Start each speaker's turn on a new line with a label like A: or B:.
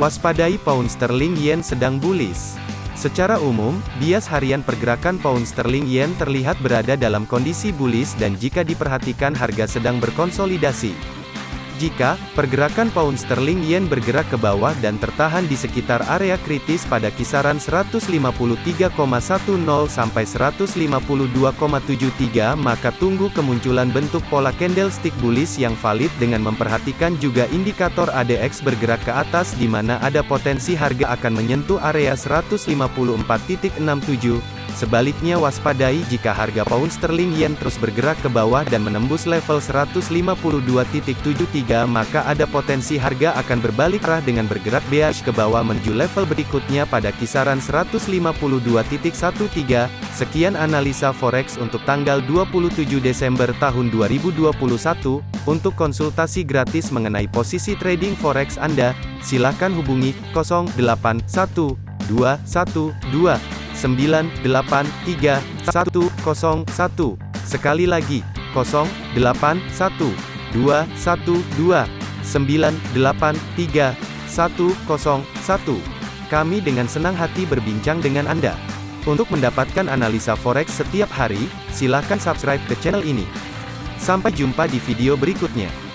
A: Waspadai pound sterling yen sedang bullish. Secara umum, bias harian pergerakan pound sterling yen terlihat berada dalam kondisi bullish dan jika diperhatikan harga sedang berkonsolidasi. Jika pergerakan pound sterling yen bergerak ke bawah dan tertahan di sekitar area kritis pada kisaran 153,10 sampai 152,73 maka tunggu kemunculan bentuk pola candlestick bullish yang valid dengan memperhatikan juga indikator ADX bergerak ke atas di mana ada potensi harga akan menyentuh area 154.67 Sebaliknya waspadai jika harga pound sterling yen terus bergerak ke bawah dan menembus level 152.73 maka ada potensi harga akan berbalik arah dengan bergerak bearish ke bawah menuju level berikutnya pada kisaran 152.13. Sekian analisa forex untuk tanggal 27 Desember tahun 2021. Untuk konsultasi gratis mengenai posisi trading forex Anda, silakan hubungi 081212 983 101. Sekali lagi, 0812 212 983 101. Kami dengan senang hati berbincang dengan Anda. Untuk mendapatkan analisa forex setiap hari, silakan subscribe ke channel ini. Sampai jumpa di video berikutnya.